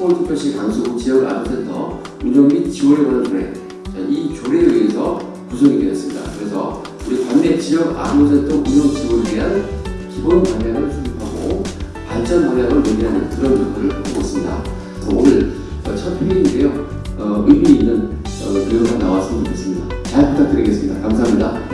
서울특별시 강서구 지역 아동센터 운영 및 지원을 관한 조례 자, 이 조례에 의해서 구성이 되었습니다. 그래서 우리 관내 지역 아동센터 운영 지원에 대한 기본 방향을 수립하고 발전 방향을 논의하는 그런 부분을 하고 있습니다. 오늘 어, 첫 회의인데요. 어, 의미 있는 어, 내용이 나왔으면 좋겠습니다. 잘 부탁드리겠습니다. 감사합니다.